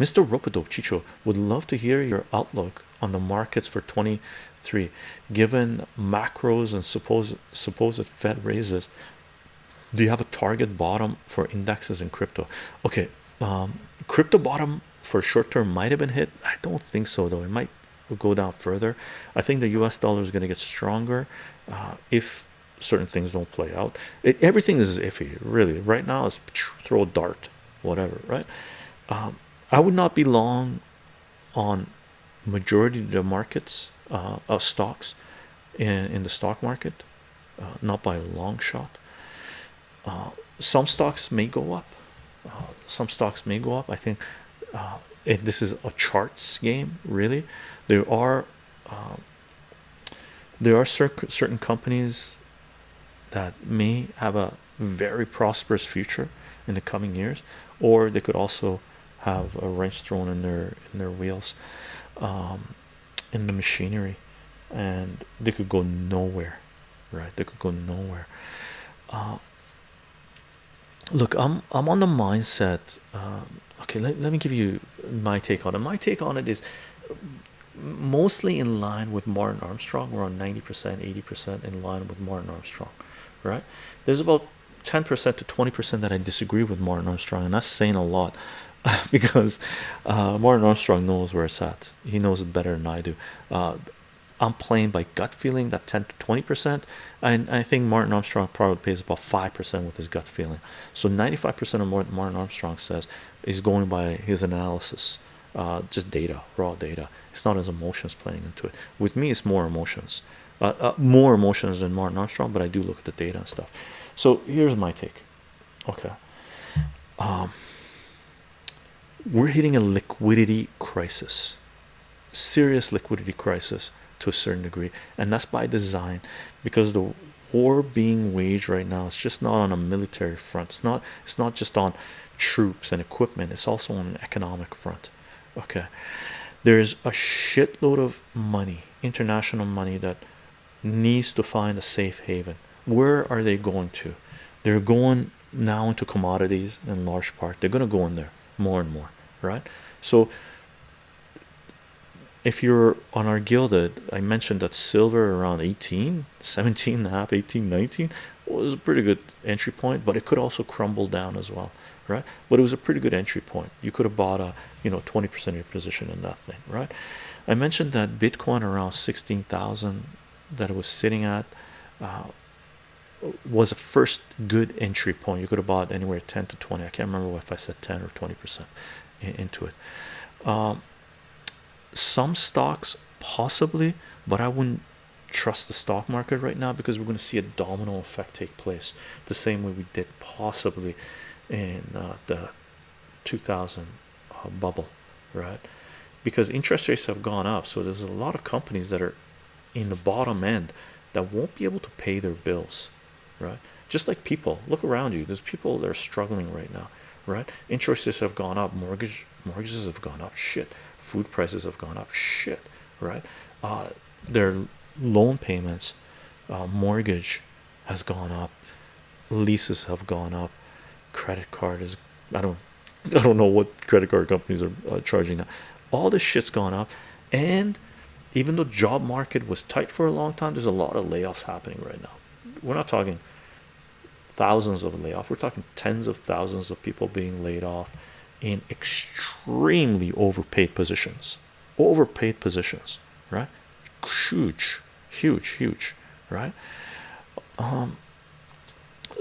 Mr. Ropido Chicho would love to hear your outlook on the markets for 23 given macros and supposed supposed Fed raises. Do you have a target bottom for indexes in crypto? Okay, um, crypto bottom for short term might have been hit. I don't think so, though. It might go down further. I think the US dollar is going to get stronger uh, if certain things don't play out. It, everything is iffy, really. Right now, it's throw a dart, whatever, right? Um, I would not be long on majority of the markets uh, of stocks in, in the stock market, uh, not by a long shot. Uh, some stocks may go up, uh, some stocks may go up. I think uh, it, this is a charts game, really. There are um, there are certain certain companies that may have a very prosperous future in the coming years, or they could also have a wrench thrown in their in their wheels um, in the machinery and they could go nowhere right? They could go nowhere. Uh, look i'm i'm on the mindset uh, okay let, let me give you my take on it. My take on it is mostly in line with martin armstrong we're on 90 percent 80 percent in line with martin armstrong right? There's about 10 percent to 20 percent that i disagree with martin armstrong and that's saying a lot because uh, Martin Armstrong knows where it's at. He knows it better than I do. Uh, I'm playing by gut feeling that 10 to 20 percent, and I think Martin Armstrong probably pays about five percent with his gut feeling. So 95 percent of what Martin Armstrong says is going by his analysis, uh, just data, raw data. It's not his emotions playing into it. With me, it's more emotions, uh, uh, more emotions than Martin Armstrong, but I do look at the data and stuff. So here's my take. Okay. Um, we're hitting a liquidity crisis serious liquidity crisis to a certain degree. And that's by design because the war being waged right now is just not on a military front. It's not it's not just on troops and equipment. It's also on an economic front. Okay. There's a shitload of money international money that needs to find a safe haven. Where are they going to? They're going now into commodities in large part. They're going to go in there more and more right? So if you're on our gilded i mentioned that silver around 18 17 and a half 18 19 was a pretty good entry point but it could also crumble down as well right? But it was a pretty good entry point. You could have bought a you know 20 percent of your position in that thing right? I mentioned that bitcoin around 16,000 that it was sitting at uh, was a first good entry point. You could have bought anywhere 10 to 20 i can't remember if i said 10 or 20 percent into it. Um, some stocks possibly but i wouldn't trust the stock market right now because we're going to see a domino effect take place the same way we did possibly in uh, the 2000 uh, bubble right? Because interest rates have gone up so there's a lot of companies that are in the bottom end that won't be able to pay their bills right? Just like people look around you. There's people that are struggling right now right? Interest rates have gone up mortgage mortgages have gone up. Shit. Food prices have gone up. Shit right? Uh their loan payments uh, mortgage has gone up. Leases have gone up. Credit card is i don't i don't know what credit card companies are uh, charging now. All this shit's gone up. And even though job market was tight for a long time there's a lot of layoffs happening right now we're not talking thousands of layoffs we're talking tens of thousands of people being laid off in extremely overpaid positions. Overpaid positions right? Huge huge huge right? Um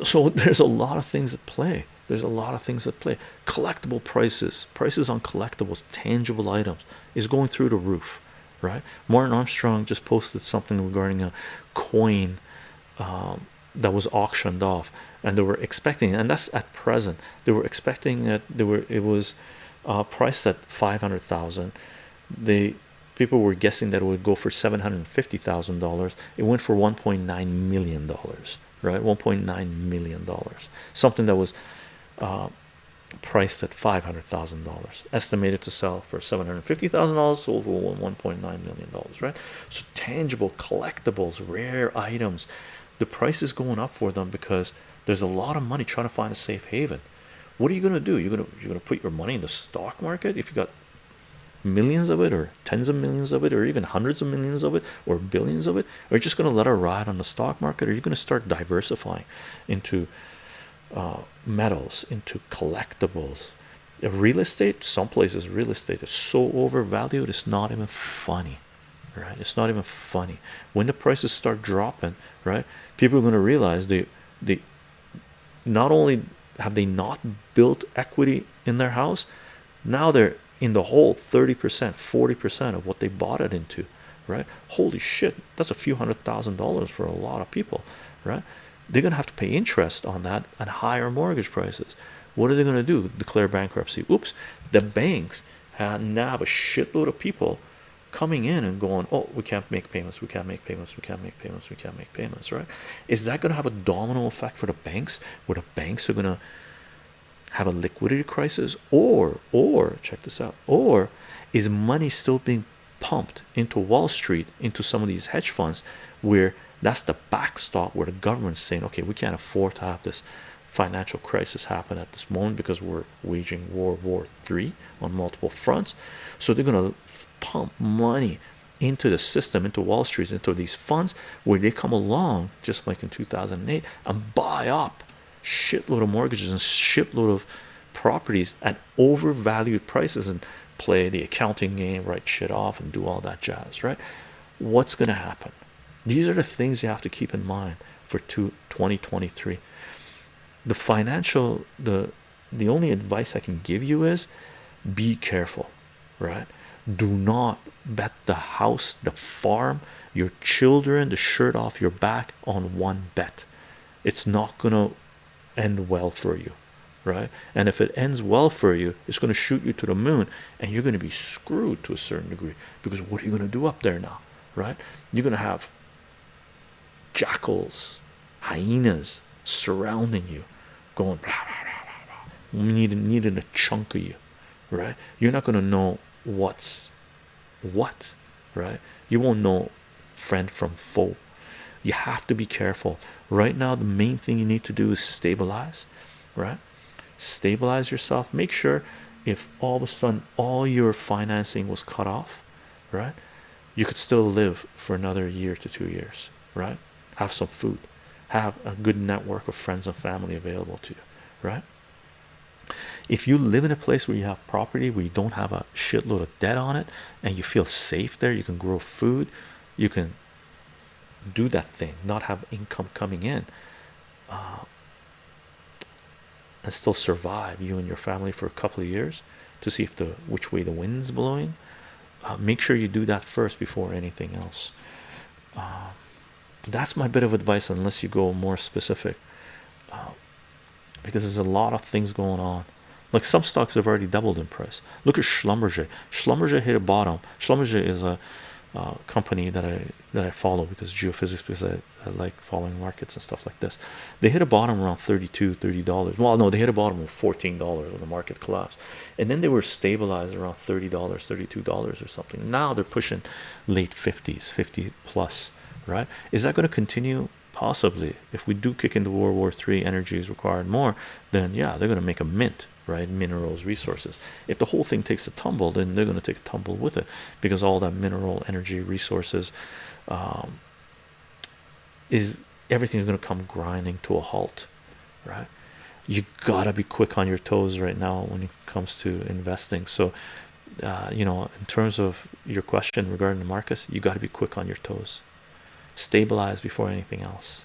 so there's a lot of things at play. There's a lot of things at play. Collectible prices prices on collectibles tangible items is going through the roof right? Martin Armstrong just posted something regarding a coin um, that was auctioned off and they were expecting and that's at present they were expecting that they were it was uh, priced at 500,000 the people were guessing that it would go for $750,000 it went for 1.9 million dollars right? 1.9 million dollars. Something that was uh, priced at $500,000 estimated to sell for $750,000 sold for 1.9 million dollars right? So tangible collectibles rare items the price is going up for them because there's a lot of money trying to find a safe haven. What are you gonna do? You're gonna you're gonna put your money in the stock market if you got millions of it or tens of millions of it or even hundreds of millions of it or billions of it? Or just going to let it ride on the stock market? Or you're going to start diversifying into uh, metals into collectibles? Real estate some places real estate is so overvalued it's not even funny right? It's not even funny. When the prices start dropping right people are going to realize they they not only have they not built equity in their house now they're in the hole 30 percent 40 percent of what they bought it into right? Holy shit that's a few hundred thousand dollars for a lot of people right? They're gonna have to pay interest on that and higher mortgage prices. What are they gonna do? Declare bankruptcy? Oops the banks now have a shitload of people coming in and going oh we can't make payments we can't make payments we can't make payments we can't make payments right? Is that going to have a domino effect for the banks? Where the banks are going to have a liquidity crisis? Or or check this out or is money still being pumped into wall street into some of these hedge funds where that's the backstop where the government's saying okay we can't afford to have this financial crisis happen at this moment because we're waging World War Three on multiple fronts. So they're going to pump money into the system into Wall Street into these funds where they come along just like in 2008 and buy up shitload of mortgages and shitload of properties at overvalued prices and play the accounting game write shit off and do all that jazz right? What's going to happen? These are the things you have to keep in mind for 2023 the financial the the only advice I can give you is be careful right do not bet the house the farm your children the shirt off your back on one bet. It's not gonna end well for you right? And if it ends well for you it's going to shoot you to the moon and you're going to be screwed to a certain degree because what are you going to do up there now right? You're going to have jackals hyenas surrounding you going blah, blah, blah, blah, blah. needing, needing a chunk of you right? You're not going to know what's what right? You won't know friend from foe. You have to be careful. Right now the main thing you need to do is stabilize right? Stabilize yourself. Make sure if all of a sudden all your financing was cut off right you could still live for another year to two years right? Have some food. Have a good network of friends and family available to you right if you live in a place where you have property where you don't have a shitload of debt on it and you feel safe there you can grow food you can do that thing not have income coming in uh, and still survive you and your family for a couple of years to see if the which way the wind's blowing uh, make sure you do that first before anything else. Uh, that's my bit of advice unless you go more specific. Uh, because there's a lot of things going on. Like some stocks have already doubled in price. Look at Schlumberger. Schlumberger hit a bottom. Schlumberger is a uh, company that I that I follow because geophysics because I, I, like following markets and stuff like this. They hit a bottom around 32 30 dollars. Well no they hit a bottom of 14 dollars when the market collapsed. And then they were stabilized around 30 dollars 32 dollars or something. Now they're pushing late 50s 50 plus right? Is that going to continue possibly if we do kick into World War Three energy is required more then yeah they're going to make a mint right minerals resources. If the whole thing takes a tumble then they're going to take a tumble with it because all that mineral energy resources um, is everything's going to come grinding to a halt right? You gotta be quick on your toes right now when it comes to investing. So uh, you know in terms of your question regarding the markets you got to be quick on your toes stabilize before anything else